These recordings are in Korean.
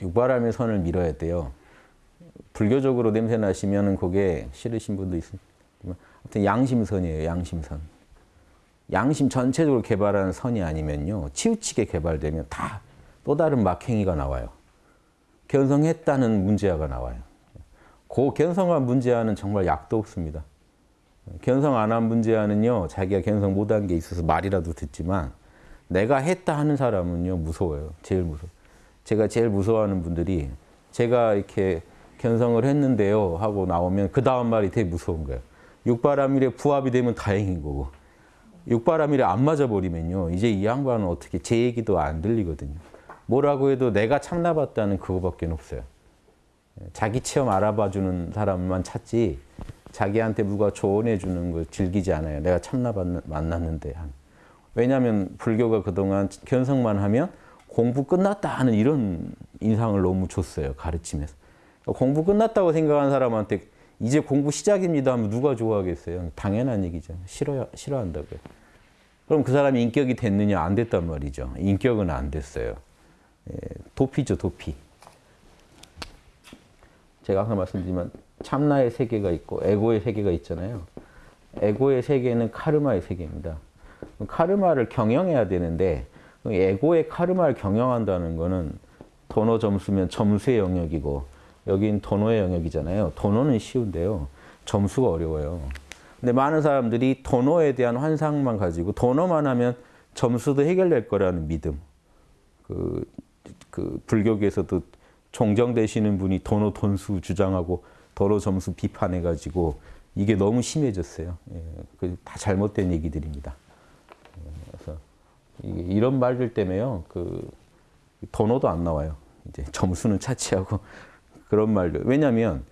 육바람의 선을 밀어야 돼요. 불교적으로 냄새 나시면 그게 싫으신 분도 있지만 아무튼 양심선이에요. 양심선. 양심 전체적으로 개발하는 선이 아니면요. 치우치게 개발되면 다 또 다른 막행위가 나와요. 견성했다는 문제아가 나와요. 그 견성한 문제아는 정말 약도 없습니다. 견성 안 한 문제아는요. 자기가 견성 못한 게 있어서 말이라도 듣지만 내가 했다 하는 사람은요. 무서워요. 제일 무서워. 제가 제일 무서워하는 분들이 제가 이렇게 견성을 했는데요 하고 나오면 그 다음 말이 되게 무서운 거예요. 육바라밀에 부합이 되면 다행인 거고 육바라밀에 안 맞아버리면요. 이제 이 양반은 어떻게 제 얘기도 안 들리거든요. 뭐라고 해도 내가 참나봤다는 그거밖에 없어요. 자기 체험 알아봐주는 사람만 찾지 자기한테 누가 조언해주는 걸 즐기지 않아요. 내가 참나 만났는데. 왜냐하면 불교가 그동안 견성만 하면 공부 끝났다 하는 이런 인상을 너무 줬어요. 가르침에서. 공부 끝났다고 생각하는 사람한테 이제 공부 시작입니다 하면 누가 좋아하겠어요? 당연한 얘기죠. 싫어, 싫어한다고요. 그럼 그 사람이 인격이 됐느냐? 안 됐단 말이죠. 인격은 안 됐어요. 도피죠, 도피. 제가 항상 말씀드리지만 참나의 세계가 있고 에고의 세계가 있잖아요. 에고의 세계는 카르마의 세계입니다. 카르마를 경영해야 되는데 에고의 카르마를 경영한다는 거는 도노 점수면 점수의 영역이고 여긴 도노의 영역이잖아요. 도노는 쉬운데요. 점수가 어려워요. 근데 많은 사람들이 도노에 대한 환상만 가지고 도노만 하면 점수도 해결될 거라는 믿음. 그, 그 불교계에서도 종정 되시는 분이 도노 돈수 주장하고 도노 점수 비판해가지고 이게 너무 심해졌어요. 예, 다 잘못된 얘기들입니다. 이런 말들 때문에요. 그 도노도 안 나와요. 이제 점수는 차치하고 그런 말들. 왜냐하면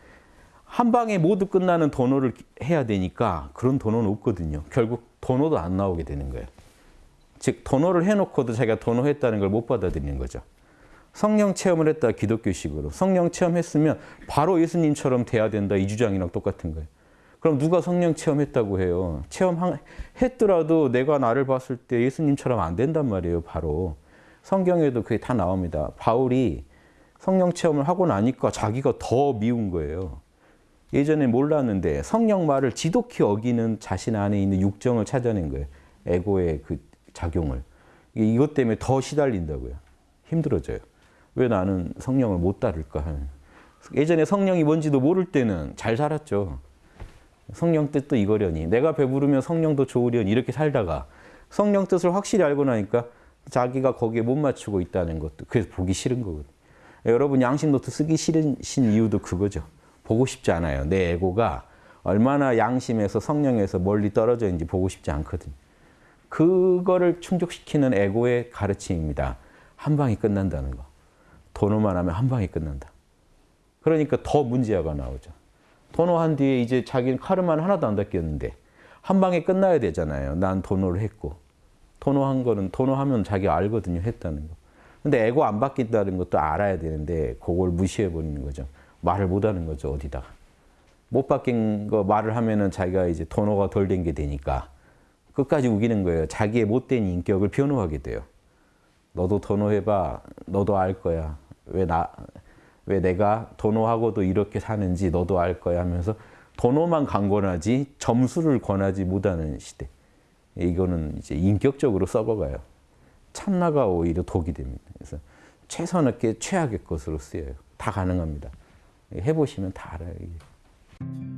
한 방에 모두 끝나는 도노를 해야 되니까 그런 도노는 없거든요. 결국 도노도 안 나오게 되는 거예요. 즉 도노를 해놓고도 자기가 도노했다는 걸 못 받아들이는 거죠. 성령 체험을 했다 기독교식으로. 성령 체험했으면 바로 예수님처럼 돼야 된다 이 주장이랑 똑같은 거예요. 그럼 누가 성령 체험했다고 해요? 체험했더라도 내가 나를 봤을 때 예수님처럼 안 된단 말이에요. 바로. 성경에도 그게 다 나옵니다. 바울이 성령 체험을 하고 나니까 자기가 더 미운 거예요. 예전에 몰랐는데 성령 말을 지독히 어기는 자신 안에 있는 육정을 찾아낸 거예요. 에고의 그 작용을. 이것 때문에 더 시달린다고요. 힘들어져요. 왜 나는 성령을 못 따를까. 예전에 성령이 뭔지도 모를 때는 잘 살았죠. 성령 뜻도 이거려니. 내가 배부르면 성령도 좋으려니. 이렇게 살다가 성령 뜻을 확실히 알고 나니까 자기가 거기에 못 맞추고 있다는 것도 그래서 보기 싫은 거거든요. 여러분 양심 노트 쓰기 싫으신 이유도 그거죠. 보고 싶지 않아요. 내 에고가 얼마나 양심에서 성령에서 멀리 떨어져 있는지 보고 싶지 않거든요. 그거를 충족시키는 에고의 가르침입니다. 한 방이 끝난다는 거. 도노만 하면 한 방이 끝난다. 그러니까 더 문제가 나오죠. 도노한 뒤에 이제 자기는 카르마는 하나도 안 닦였는데 한 방에 끝나야 되잖아요. 난 도노를 했고. 도노한 거는 도노하면 자기가 알거든요. 했다는 거. 근데 에고 안 바뀐다는 것도 알아야 되는데 그걸 무시해 버리는 거죠. 말을 못 하는 거죠. 어디다가. 못 바뀐 거 말을 하면은 자기가 이제 도노가 덜 된 게 되니까 끝까지 우기는 거예요. 자기의 못된 인격을 변호하게 돼요. 너도 도노해봐. 너도 알 거야. 왜 나, 왜 내가 도노하고도 이렇게 사는지 너도 알 거야 하면서 도노만 강권하지 점수를 권하지 못하는 시대. 이거는 이제 인격적으로 썩어가요. 참나가 오히려 독이 됩니다. 그래서 최선의 최악의 것으로 쓰여요. 다 가능합니다. 해보시면 다 알아요.